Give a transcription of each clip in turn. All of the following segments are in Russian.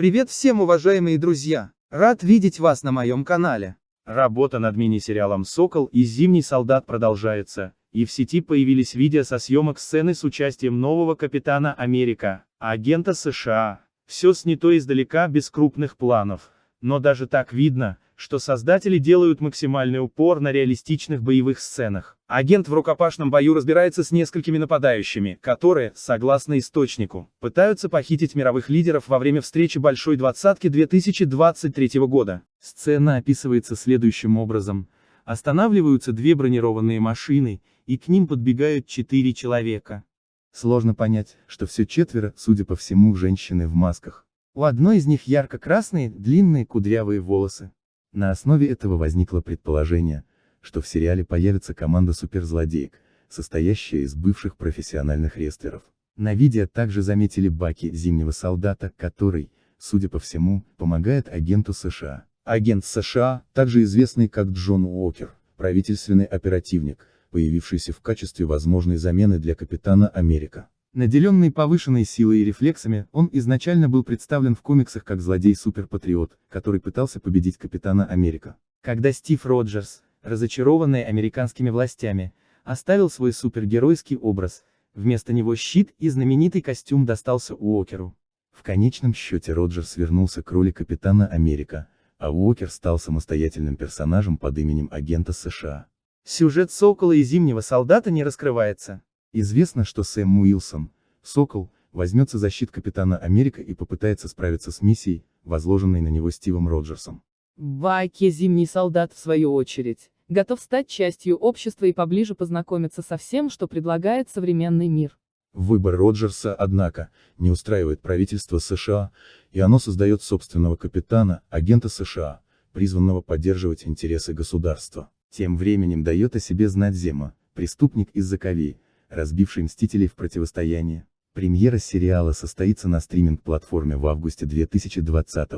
Привет всем уважаемые друзья! Рад видеть вас на моем канале. Работа над мини-сериалом «Сокол» и «Зимний солдат» продолжается, и в сети появились видео со съемок сцены с участием нового Капитана Америка, агента США. Все снято издалека без крупных планов, но даже так видно, что создатели делают максимальный упор на реалистичных боевых сценах. Агент в рукопашном бою разбирается с несколькими нападающими, которые, согласно источнику, пытаются похитить мировых лидеров во время встречи Большой Двадцатки 2023 года. Сцена описывается следующим образом. Останавливаются две бронированные машины, и к ним подбегают четыре человека. Сложно понять, что все четверо, судя по всему, женщины в масках. У одной из них ярко-красные, длинные кудрявые волосы. На основе этого возникло предположение, что в сериале появится команда суперзлодеек, состоящая из бывших профессиональных рестлеров. На видео также заметили Баки, зимнего солдата, который, судя по всему, помогает агенту США. Агент США, также известный как Джон Уокер, правительственный оперативник, появившийся в качестве возможной замены для Капитана Америка. Наделенный повышенной силой и рефлексами, он изначально был представлен в комиксах как злодей-суперпатриот, который пытался победить Капитана Америка. Когда Стив Роджерс, разочарованный американскими властями, оставил свой супергеройский образ, вместо него щит и знаменитый костюм достался Уокеру. В конечном счете Роджерс вернулся к роли Капитана Америка, а Уокер стал самостоятельным персонажем под именем агента США. Сюжет Сокола и Зимнего Солдата не раскрывается. Известно, что Сэм Уилсон, Сокол, возьмется за щит Капитана Америка и попытается справиться с миссией, возложенной на него Стивом Роджерсом. Баки Зимний солдат, в свою очередь, готов стать частью общества и поближе познакомиться со всем, что предлагает современный мир. Выбор Роджерса, однако, не устраивает правительство США, и оно создает собственного капитана, агента США, призванного поддерживать интересы государства. Тем временем дает о себе знать Зема, преступник из Заковей, разбивший Мстителей в противостоянии. Премьера сериала состоится на стриминг-платформе в августе 2020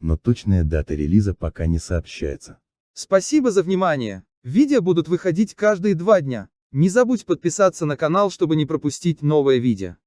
но точная дата релиза пока не сообщается. Спасибо за внимание. Видео будут выходить каждые два дня. Не забудь подписаться на канал, чтобы не пропустить новое видео.